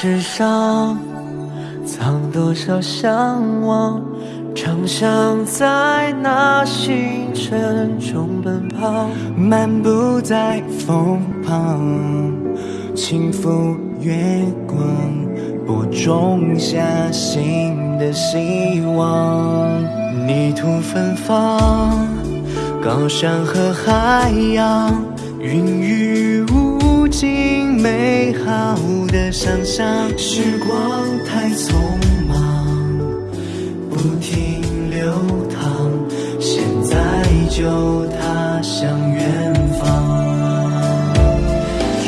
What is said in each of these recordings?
纸上，藏多少向往？长相在那星辰中奔跑，漫步在风旁，轻抚月光，播种下新的希望。泥土芬芳，高山和海洋，孕育无尽美好的想象。时光太匆忙，不停流淌，现在就踏向远方。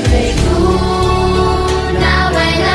追逐那未来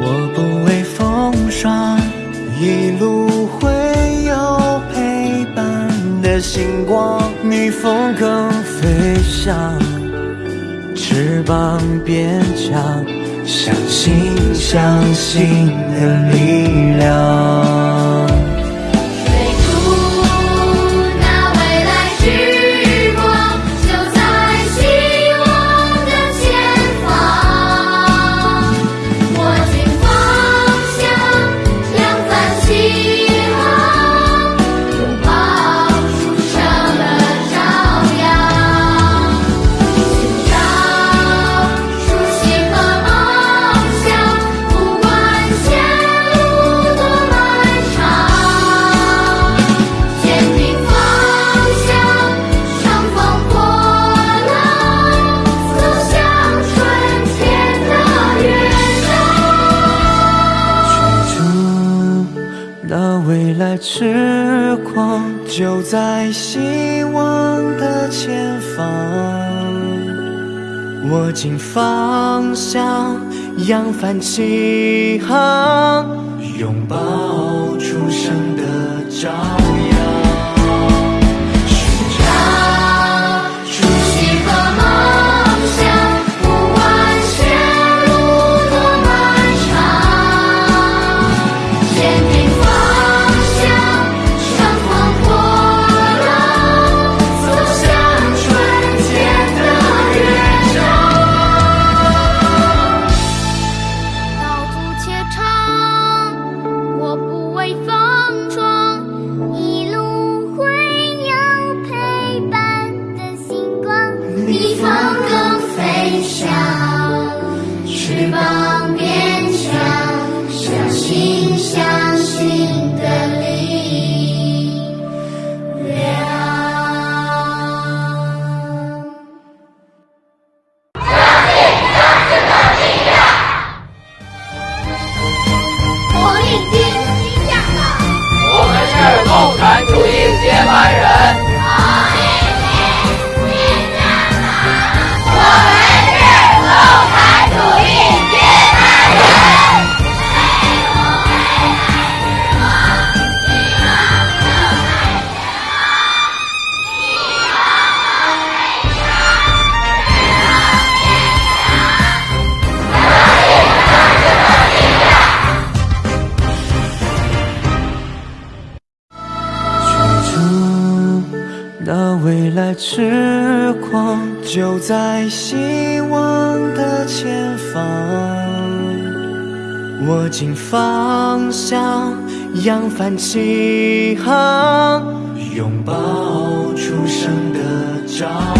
我不畏风霜，一路会有陪伴的星光，逆风更飞翔，翅膀变强，相信相信的力量。时光，就在希望的前方，握紧方向，扬帆起航，痴狂，就在希望的前方，握紧方向，扬帆起航，拥抱初生的朝。